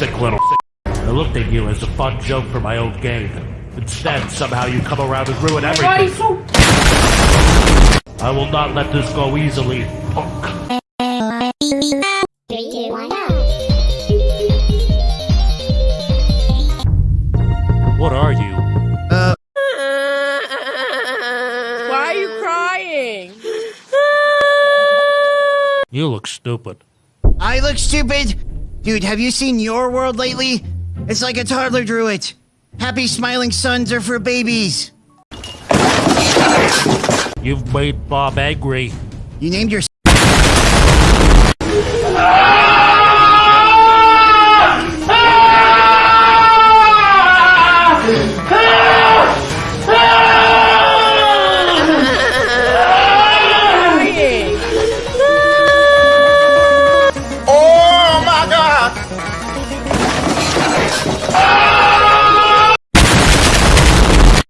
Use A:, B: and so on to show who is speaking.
A: little I looked at you as a fun joke for my old game. Instead, somehow you come around and ruin everything. I will not let this go easily, punk.
B: Three, two, one.
A: What are you?
C: Why are you crying?
A: You look stupid.
D: I look stupid? Dude, have you seen Your World lately? It's like a toddler drew it. Happy smiling suns are for babies.
A: You've made Bob angry.
D: You named your
C: crying.
E: Oh my god!